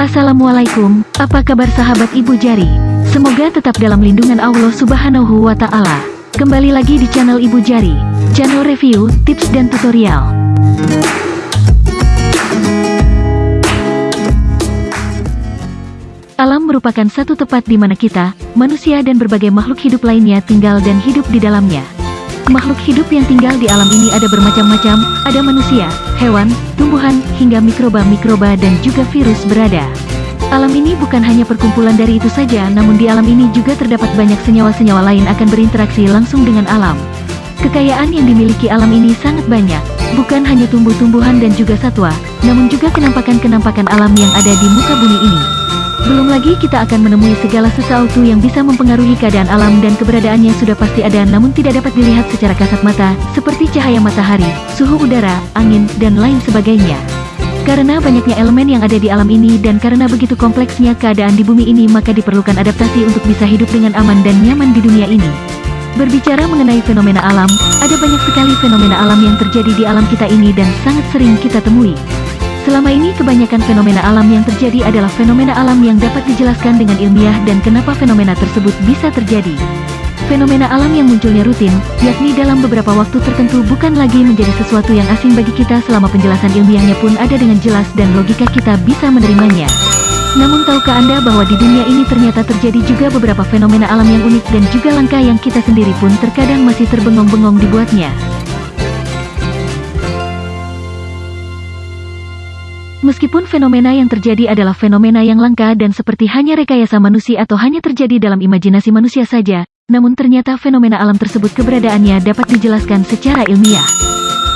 Assalamualaikum, apa kabar sahabat Ibu Jari? Semoga tetap dalam lindungan Allah Subhanahu wa Ta'ala. Kembali lagi di channel Ibu Jari, channel review, tips, dan tutorial. Alam merupakan satu tempat di mana kita, manusia dan berbagai makhluk hidup lainnya tinggal dan hidup di dalamnya. Makhluk hidup yang tinggal di alam ini ada bermacam-macam, ada manusia, hewan, tumbuhan, hingga mikroba-mikroba dan juga virus berada. Alam ini bukan hanya perkumpulan dari itu saja, namun di alam ini juga terdapat banyak senyawa-senyawa lain akan berinteraksi langsung dengan alam. Kekayaan yang dimiliki alam ini sangat banyak, bukan hanya tumbuh-tumbuhan dan juga satwa, namun juga kenampakan-kenampakan alam yang ada di muka bumi ini. Belum lagi kita akan menemui segala sesuatu yang bisa mempengaruhi keadaan alam dan keberadaannya sudah pasti ada namun tidak dapat dilihat secara kasat mata, seperti cahaya matahari, suhu udara, angin, dan lain sebagainya. Karena banyaknya elemen yang ada di alam ini dan karena begitu kompleksnya keadaan di bumi ini maka diperlukan adaptasi untuk bisa hidup dengan aman dan nyaman di dunia ini. Berbicara mengenai fenomena alam, ada banyak sekali fenomena alam yang terjadi di alam kita ini dan sangat sering kita temui. Selama ini kebanyakan fenomena alam yang terjadi adalah fenomena alam yang dapat dijelaskan dengan ilmiah dan kenapa fenomena tersebut bisa terjadi. Fenomena alam yang munculnya rutin, yakni dalam beberapa waktu tertentu bukan lagi menjadi sesuatu yang asing bagi kita selama penjelasan ilmiahnya pun ada dengan jelas dan logika kita bisa menerimanya. Namun tahukah Anda bahwa di dunia ini ternyata terjadi juga beberapa fenomena alam yang unik dan juga langka yang kita sendiri pun terkadang masih terbengong-bengong dibuatnya. Meskipun fenomena yang terjadi adalah fenomena yang langka dan seperti hanya rekayasa manusia atau hanya terjadi dalam imajinasi manusia saja, namun ternyata fenomena alam tersebut keberadaannya dapat dijelaskan secara ilmiah.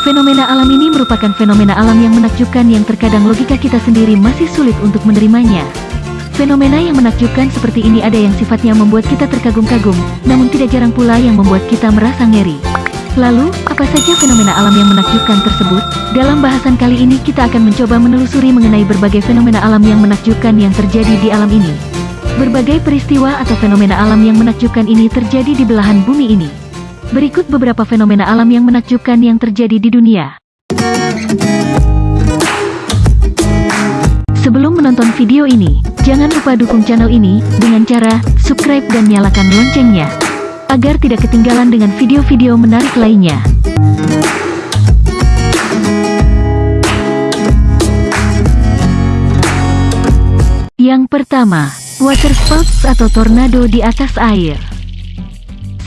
Fenomena alam ini merupakan fenomena alam yang menakjubkan yang terkadang logika kita sendiri masih sulit untuk menerimanya. Fenomena yang menakjubkan seperti ini ada yang sifatnya membuat kita terkagum-kagum, namun tidak jarang pula yang membuat kita merasa ngeri. Lalu, apa saja fenomena alam yang menakjubkan tersebut? Dalam bahasan kali ini kita akan mencoba menelusuri mengenai berbagai fenomena alam yang menakjubkan yang terjadi di alam ini. Berbagai peristiwa atau fenomena alam yang menakjubkan ini terjadi di belahan bumi ini. Berikut beberapa fenomena alam yang menakjubkan yang terjadi di dunia. Sebelum menonton video ini, jangan lupa dukung channel ini dengan cara subscribe dan nyalakan loncengnya agar tidak ketinggalan dengan video-video menarik lainnya. Yang pertama, water spouts atau tornado di atas air.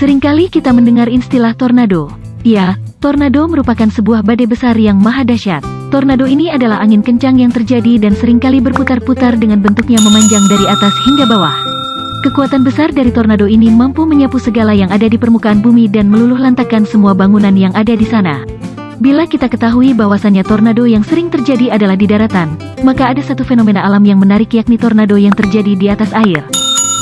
Seringkali kita mendengar istilah tornado. Ya, tornado merupakan sebuah badai besar yang maha dahsyat. Tornado ini adalah angin kencang yang terjadi dan sering kali berputar-putar dengan bentuknya memanjang dari atas hingga bawah. Kekuatan besar dari tornado ini mampu menyapu segala yang ada di permukaan bumi dan meluluh lantakan semua bangunan yang ada di sana. Bila kita ketahui bahwasannya tornado yang sering terjadi adalah di daratan, maka ada satu fenomena alam yang menarik yakni tornado yang terjadi di atas air.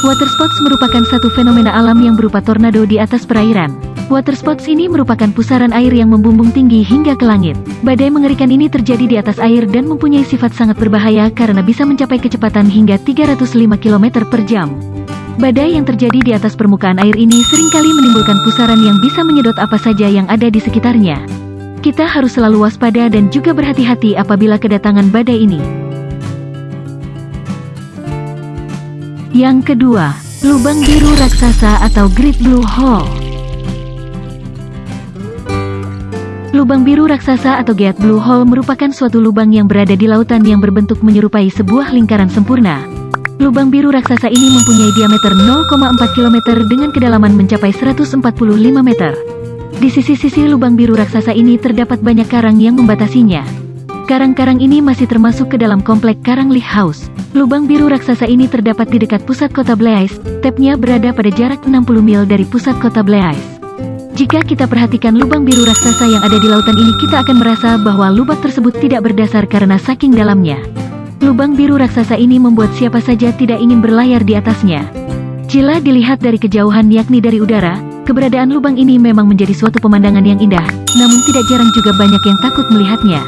Waterspouts merupakan satu fenomena alam yang berupa tornado di atas perairan. Waterspouts ini merupakan pusaran air yang membumbung tinggi hingga ke langit. Badai mengerikan ini terjadi di atas air dan mempunyai sifat sangat berbahaya karena bisa mencapai kecepatan hingga 305 km per jam. Badai yang terjadi di atas permukaan air ini sering kali menimbulkan pusaran yang bisa menyedot apa saja yang ada di sekitarnya. Kita harus selalu waspada dan juga berhati-hati apabila kedatangan badai ini. Yang kedua, lubang biru raksasa atau Great Blue Hole. Lubang biru raksasa atau Great Blue Hole merupakan suatu lubang yang berada di lautan yang berbentuk menyerupai sebuah lingkaran sempurna. Lubang biru raksasa ini mempunyai diameter 0,4 km dengan kedalaman mencapai 145 meter. Di sisi-sisi lubang biru raksasa ini terdapat banyak karang yang membatasinya. Karang-karang ini masih termasuk ke dalam komplek Karang Lake House. Lubang biru raksasa ini terdapat di dekat pusat kota Blaise, tepnya berada pada jarak 60 mil dari pusat kota Blaise. Jika kita perhatikan lubang biru raksasa yang ada di lautan ini kita akan merasa bahwa lubang tersebut tidak berdasar karena saking dalamnya. Lubang biru raksasa ini membuat siapa saja tidak ingin berlayar di atasnya. Jila dilihat dari kejauhan yakni dari udara, keberadaan lubang ini memang menjadi suatu pemandangan yang indah, namun tidak jarang juga banyak yang takut melihatnya.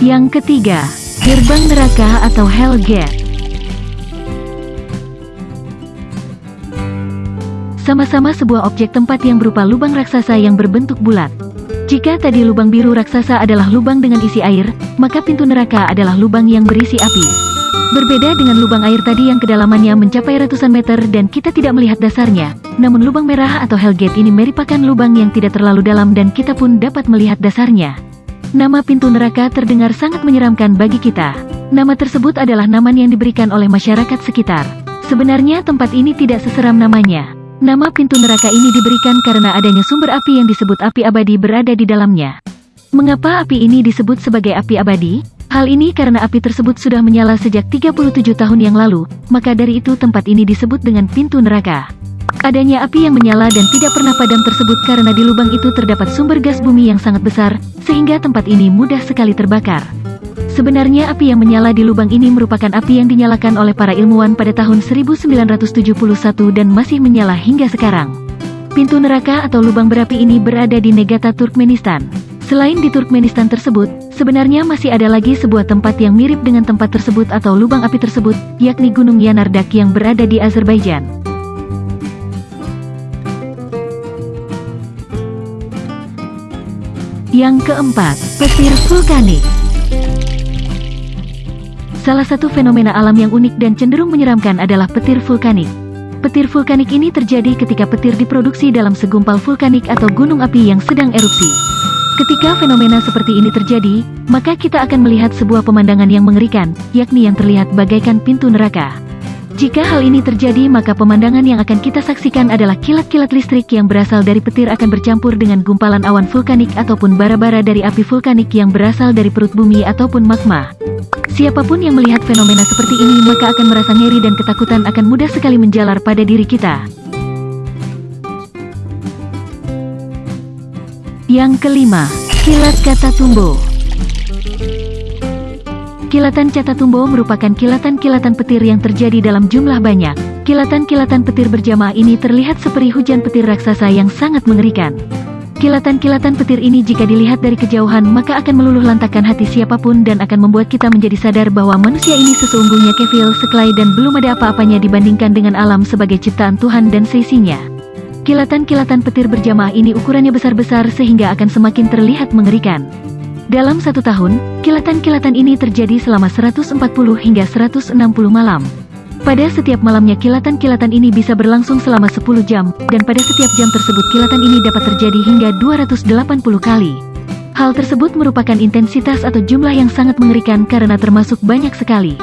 Yang ketiga, gerbang neraka atau Hell Gate. Sama-sama sebuah objek tempat yang berupa lubang raksasa yang berbentuk bulat. Jika tadi lubang biru raksasa adalah lubang dengan isi air, maka pintu neraka adalah lubang yang berisi api. Berbeda dengan lubang air tadi yang kedalamannya mencapai ratusan meter dan kita tidak melihat dasarnya, namun lubang merah atau Hellgate ini merupakan lubang yang tidak terlalu dalam dan kita pun dapat melihat dasarnya. Nama pintu neraka terdengar sangat menyeramkan bagi kita. Nama tersebut adalah nama yang diberikan oleh masyarakat sekitar. Sebenarnya tempat ini tidak seseram namanya. Nama pintu neraka ini diberikan karena adanya sumber api yang disebut api abadi berada di dalamnya. Mengapa api ini disebut sebagai api abadi? Hal ini karena api tersebut sudah menyala sejak 37 tahun yang lalu, maka dari itu tempat ini disebut dengan pintu neraka. Adanya api yang menyala dan tidak pernah padam tersebut karena di lubang itu terdapat sumber gas bumi yang sangat besar, sehingga tempat ini mudah sekali terbakar. Sebenarnya api yang menyala di lubang ini merupakan api yang dinyalakan oleh para ilmuwan pada tahun 1971 dan masih menyala hingga sekarang. Pintu neraka atau lubang berapi ini berada di Negata Turkmenistan. Selain di Turkmenistan tersebut, sebenarnya masih ada lagi sebuah tempat yang mirip dengan tempat tersebut atau lubang api tersebut, yakni Gunung Yanardak yang berada di Azerbaijan. Yang keempat, petir vulkanik. Salah satu fenomena alam yang unik dan cenderung menyeramkan adalah petir vulkanik. Petir vulkanik ini terjadi ketika petir diproduksi dalam segumpal vulkanik atau gunung api yang sedang erupsi. Ketika fenomena seperti ini terjadi, maka kita akan melihat sebuah pemandangan yang mengerikan, yakni yang terlihat bagaikan pintu neraka. Jika hal ini terjadi maka pemandangan yang akan kita saksikan adalah kilat-kilat listrik yang berasal dari petir akan bercampur dengan gumpalan awan vulkanik ataupun bara-bara dari api vulkanik yang berasal dari perut bumi ataupun magma. Siapa pun yang melihat fenomena seperti ini maka akan merasa ngeri dan ketakutan akan mudah sekali menjalar pada diri kita. Yang kelima, kilat kata tumbo. Kilatan tumbo merupakan kilatan-kilatan petir yang terjadi dalam jumlah banyak. Kilatan-kilatan petir berjamaah ini terlihat seperti hujan petir raksasa yang sangat mengerikan. Kilatan-kilatan petir ini jika dilihat dari kejauhan maka akan meluluh lantakan hati siapa pun dan akan membuat kita menjadi sadar bahwa manusia ini sesungguhnya kefil, sekelai dan belum ada apa-apanya dibandingkan dengan alam sebagai ciptaan Tuhan dan seisinya. Kilatan-kilatan petir berjamaah ini ukurannya besar-besar sehingga akan semakin terlihat mengerikan. Dalam satu tahun, kilatan-kilatan ini terjadi selama 140 hingga 160 malam. Pada setiap malamnya kilatan-kilatan ini bisa berlangsung selama 10 jam, dan pada setiap jam tersebut kilatan ini dapat terjadi hingga 280 kali. Hal tersebut merupakan intensitas atau jumlah yang sangat mengerikan karena termasuk banyak sekali.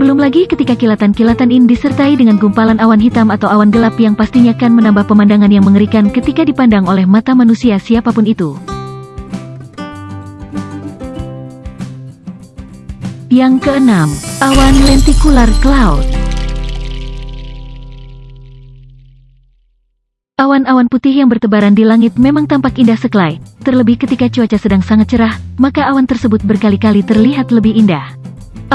Belum lagi ketika kilatan-kilatan ini disertai dengan gumpalan awan hitam atau awan gelap yang pastinya akan menambah pemandangan yang mengerikan ketika dipandang oleh mata manusia siapa pun itu. Yang keenam, awan lenticular cloud. Awan-awan putih yang bertebaran di langit memang tampak indah sekelai, terlebih ketika cuaca sedang sangat cerah, maka awan tersebut berkali-kali terlihat lebih indah.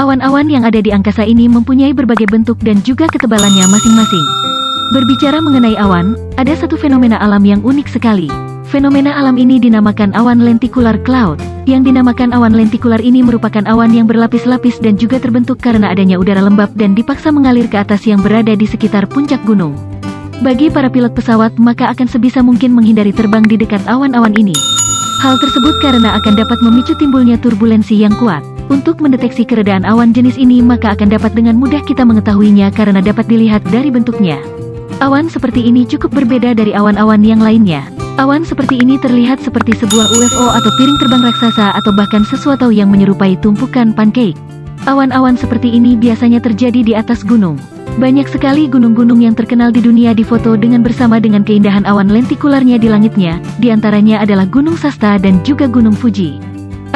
Awan-awan yang ada di angkasa ini mempunyai berbagai bentuk dan juga ketebalannya masing-masing. Berbicara mengenai awan, ada satu fenomena alam yang unik sekali. Fenomena alam ini dinamakan awan lenticular cloud. Yang dinamakan awan lentikular ini merupakan awan yang berlapis-lapis dan juga terbentuk karena adanya udara lembab dan dipaksa mengalir ke atas yang berada di sekitar puncak gunung. Bagi para pilot pesawat maka akan sebisa mungkin menghindari terbang di dekat awan-awan ini. Hal tersebut karena akan dapat memicu timbulnya turbulensi yang kuat. Untuk mendeteksi keredaan awan jenis ini maka akan dapat dengan mudah kita mengetahuinya karena dapat dilihat dari bentuknya. Awan seperti ini cukup berbeda dari awan-awan yang lainnya. Awan seperti ini terlihat seperti sebuah UFO atau piring terbang raksasa atau bahkan sesuatu yang menyerupai tumpukan pancake. Awan-awan seperti ini biasanya terjadi di atas gunung. Banyak sekali gunung-gunung yang terkenal di dunia difoto dengan bersama dengan keindahan awan lentikularnya di langitnya, di antaranya adalah Gunung Sasta dan juga Gunung Fuji.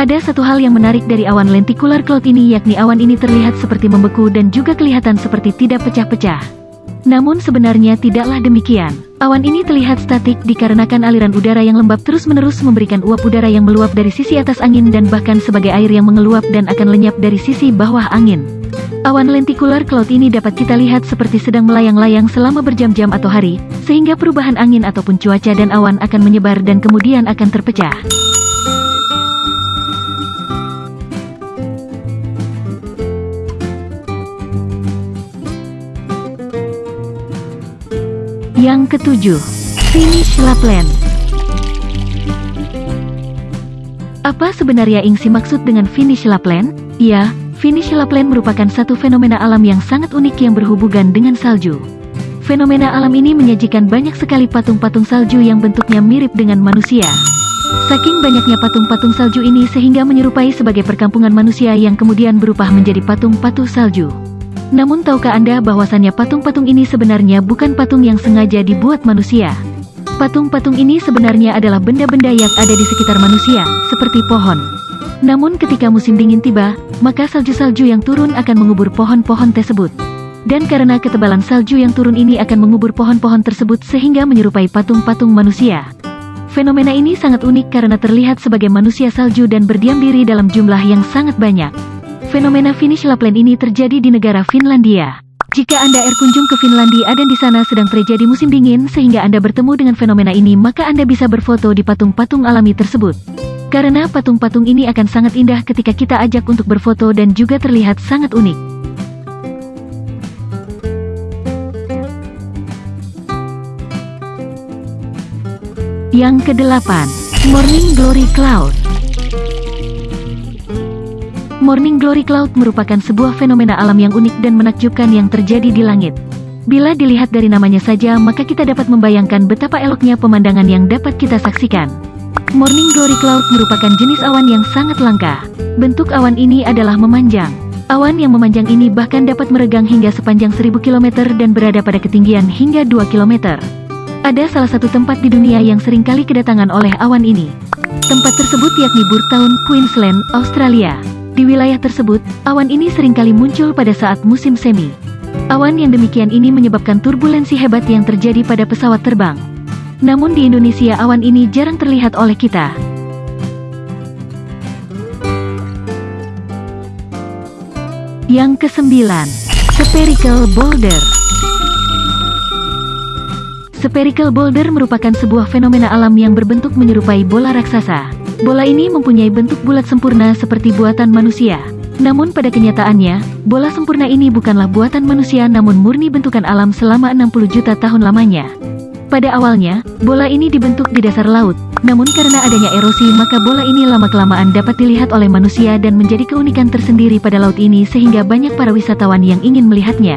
Ada satu hal yang menarik dari awan lenticular cloud ini yakni awan ini terlihat seperti membeku dan juga kelihatan seperti tidak pecah-pecah. Namun sebenarnya tidaklah demikian. Awan ini terlihat statik dikarenakan aliran udara yang lembab terus-menerus memberikan uap udara yang meluap dari sisi atas angin dan bahkan sebagai air yang mengeluap dan akan lenyap dari sisi bawah angin. Awan lenticular cloud ini dapat kita lihat seperti sedang melayang-layang selama berjam-jam atau hari, sehingga perubahan angin ataupun cuaca dan awan akan menyebar dan kemudian akan terpecah. Yang ketujuh, Finish Lapland. Apa sebenarnya yang maksud dengan Finish Lapland? Ya, Finish Lapland merupakan satu fenomena alam yang sangat unik yang berhubungan dengan salju. Fenomena alam ini menyajikan banyak sekali patung-patung salju yang bentuknya mirip dengan manusia. Saking banyaknya patung-patung salju ini sehingga menyerupai sebagai perkampungan manusia yang kemudian berubah menjadi patung-patung salju. Namun tahukah Anda bahwasannya patung-patung ini sebenarnya bukan patung yang sengaja dibuat manusia? Patung-patung ini sebenarnya adalah benda-benda yang ada di sekitar manusia, seperti pohon. Namun ketika musim dingin tiba, maka salju-salju yang turun akan mengubur pohon-pohon tersebut. Dan karena ketebalan salju yang turun ini akan mengubur pohon-pohon tersebut sehingga menyerupai patung-patung manusia. Fenomena ini sangat unik karena terlihat sebagai manusia salju dan berdiam diri dalam jumlah yang sangat banyak. Fenomena finish Lapland ini terjadi di negara Finlandia. Jika Anda air kunjung ke Finlandia dan di sana sedang terjadi musim dingin sehingga Anda bertemu dengan fenomena ini maka Anda bisa berfoto di patung-patung alami tersebut. Karena patung-patung ini akan sangat indah ketika kita ajak untuk berfoto dan juga terlihat sangat unik. Yang kedelapan, Morning Glory Cloud. Morning Glory Cloud merupakan sebuah fenomena alam yang unik dan menakjubkan yang terjadi di langit. Bila dilihat dari namanya saja, maka kita dapat membayangkan betapa eloknya pemandangan yang dapat kita saksikan. Morning Glory Cloud merupakan jenis awan yang sangat langka. Bentuk awan ini adalah memanjang. Awan yang memanjang ini bahkan dapat meregang hingga sepanjang 1000 km dan berada pada ketinggian hingga 2 km. Ada salah satu tempat di dunia yang sering kali kedatangan oleh awan ini. Tempat tersebut yakni Burtown, Queensland, Australia. Di wilayah tersebut, awan ini sering kali muncul pada saat musim semi. Awan yang demikian ini menyebabkan turbulensi hebat yang terjadi pada pesawat terbang. Namun di Indonesia awan ini jarang terlihat oleh kita. Yang kesembilan, Spherical Boulder. Spherical boulder merupakan sebuah fenomena alam yang berbentuk menyerupai bola raksasa. Bola ini mempunyai bentuk bulat sempurna seperti buatan manusia. Namun pada kenyataannya, bola sempurna ini bukanlah buatan manusia namun murni bentukan alam selama 60 juta tahun lamanya. Pada awalnya, bola ini dibentuk di dasar laut. Namun karena adanya erosi maka bola ini lama-kelamaan dapat dilihat oleh manusia dan menjadi keunikan tersendiri pada laut ini sehingga banyak para wisatawan yang ingin melihatnya.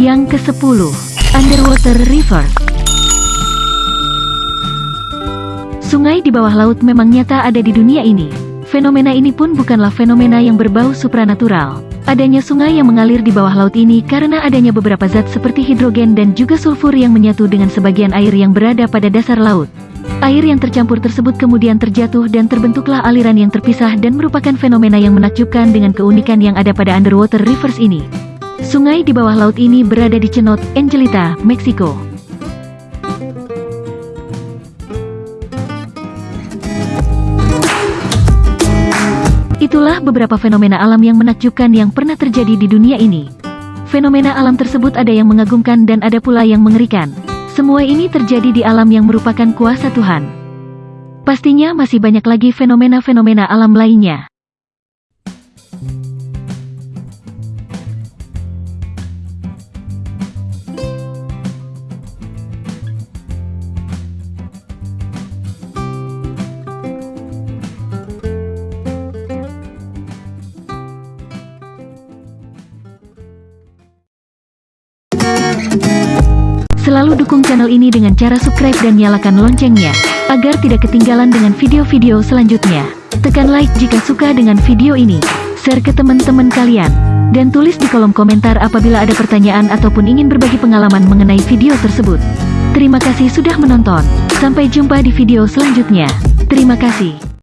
Yang ke-10, Underwater River. Sungai di bawah laut memang nyata ada di dunia ini. Fenomena ini pun bukanlah fenomena yang berbau supranatural. Adanya sungai yang mengalir di bawah laut ini karena adanya beberapa zat seperti hidrogen dan juga sulfur yang menyatu dengan sebagian air yang berada pada dasar laut. Air yang tercampur tersebut kemudian terjatuh dan terbentuklah aliran yang terpisah dan merupakan fenomena yang menakjubkan dengan keunikan yang ada pada underwater rivers ini. Sungai di bawah laut ini berada di Cenot, Angelita, Meksiko. Itulah beberapa fenomena alam yang menakjubkan yang pernah terjadi di dunia ini. Fenomena alam tersebut ada yang mengagumkan dan ada pula yang mengerikan. Semua ini terjadi di alam yang merupakan kuasa Tuhan. Pastinya masih banyak lagi fenomena-fenomena alam lainnya. Selalu dukung channel ini dengan cara subscribe dan nyalakan loncengnya, agar tidak ketinggalan dengan video-video selanjutnya. Tekan like jika suka dengan video ini, share ke teman-teman kalian, dan tulis di kolom komentar apabila ada pertanyaan ataupun ingin berbagi pengalaman mengenai video tersebut. Terima kasih sudah menonton, sampai jumpa di video selanjutnya. Terima kasih.